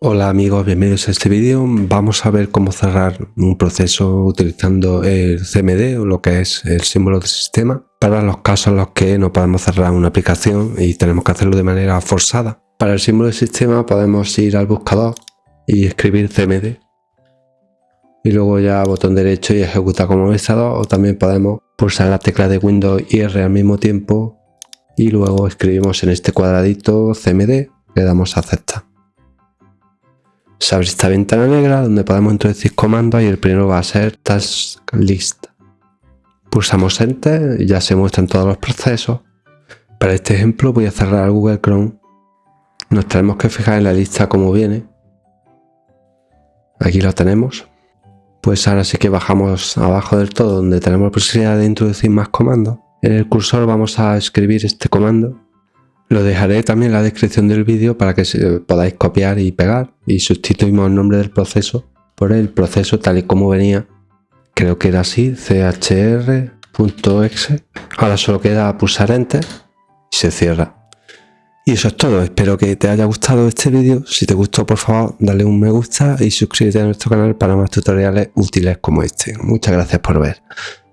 Hola amigos, bienvenidos a este vídeo. Vamos a ver cómo cerrar un proceso utilizando el CMD o lo que es el símbolo de sistema para los casos en los que no podemos cerrar una aplicación y tenemos que hacerlo de manera forzada. Para el símbolo de sistema podemos ir al buscador y escribir CMD y luego ya botón derecho y ejecutar como organizador o también podemos pulsar la tecla de Windows y R al mismo tiempo y luego escribimos en este cuadradito CMD, le damos a aceptar se abre esta ventana negra donde podemos introducir comandos y el primero va a ser Task List. Pulsamos Enter y ya se muestran todos los procesos. Para este ejemplo voy a cerrar Google Chrome. Nos tenemos que fijar en la lista como viene. Aquí lo tenemos. Pues ahora sí que bajamos abajo del todo donde tenemos la posibilidad de introducir más comandos. En el cursor vamos a escribir este comando lo dejaré también en la descripción del vídeo para que podáis copiar y pegar y sustituimos el nombre del proceso por el proceso tal y como venía. Creo que era así, chr.exe. Ahora solo queda pulsar enter y se cierra. Y eso es todo, espero que te haya gustado este vídeo. Si te gustó por favor dale un me gusta y suscríbete a nuestro canal para más tutoriales útiles como este. Muchas gracias por ver.